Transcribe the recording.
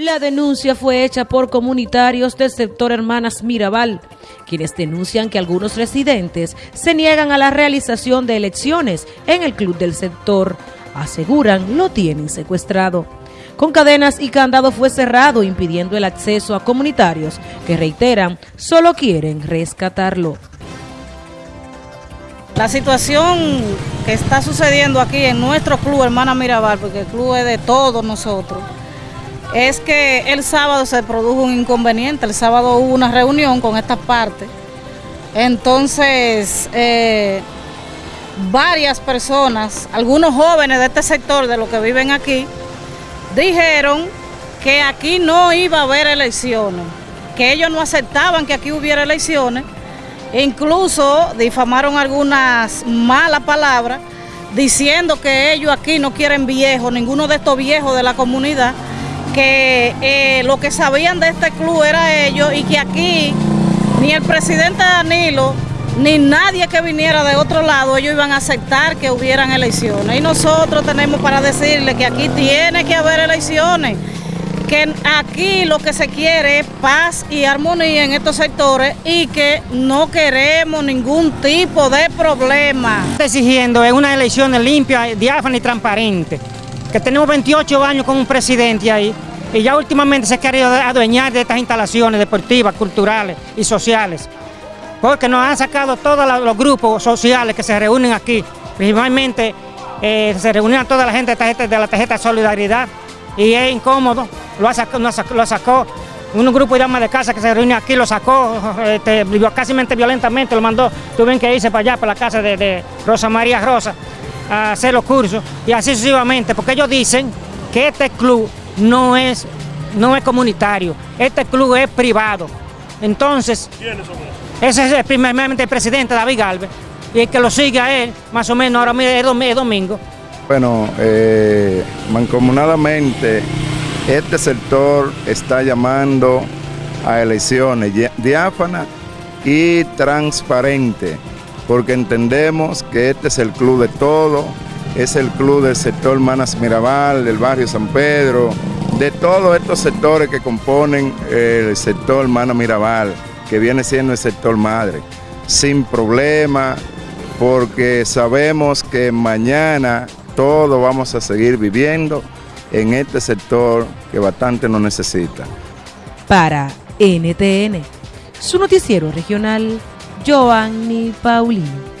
La denuncia fue hecha por comunitarios del sector Hermanas Mirabal, quienes denuncian que algunos residentes se niegan a la realización de elecciones en el club del sector. Aseguran lo tienen secuestrado. Con cadenas y candado fue cerrado impidiendo el acceso a comunitarios que reiteran solo quieren rescatarlo. La situación que está sucediendo aquí en nuestro club Hermana Mirabal, porque el club es de todos nosotros, es que el sábado se produjo un inconveniente, el sábado hubo una reunión con esta parte, entonces eh, varias personas, algunos jóvenes de este sector, de los que viven aquí, dijeron que aquí no iba a haber elecciones, que ellos no aceptaban que aquí hubiera elecciones, e incluso difamaron algunas malas palabras, diciendo que ellos aquí no quieren viejos, ninguno de estos viejos de la comunidad, que eh, lo que sabían de este club era ellos y que aquí ni el presidente Danilo ni nadie que viniera de otro lado, ellos iban a aceptar que hubieran elecciones. Y nosotros tenemos para decirle que aquí tiene que haber elecciones, que aquí lo que se quiere es paz y armonía en estos sectores y que no queremos ningún tipo de problema. Exigiendo una elección limpia, diáfana y transparente que tenemos 28 años con un presidente ahí y ya últimamente se ha querido adueñar de estas instalaciones deportivas, culturales y sociales, porque nos han sacado todos los grupos sociales que se reúnen aquí, principalmente eh, se reunían toda la gente de la tarjeta de solidaridad y es incómodo, lo, sacó, lo sacó un grupo de damas de casa que se reúne aquí, lo sacó este, casi violentamente, lo mandó, tuvieron que irse para allá, para la casa de Rosa María Rosa, a hacer los cursos y así sucesivamente, porque ellos dicen que este club no es, no es comunitario, este club es privado. Entonces, ese es primeramente el presidente David Galvez y el que lo sigue a él, más o menos ahora es domingo. Bueno, eh, mancomunadamente este sector está llamando a elecciones diáfanas y transparentes porque entendemos que este es el club de todo, es el club del sector Manas Mirabal, del barrio San Pedro, de todos estos sectores que componen el sector Manas Mirabal, que viene siendo el sector madre, sin problema, porque sabemos que mañana todos vamos a seguir viviendo en este sector que bastante nos necesita. Para NTN, su noticiero regional Giovanni Paulino.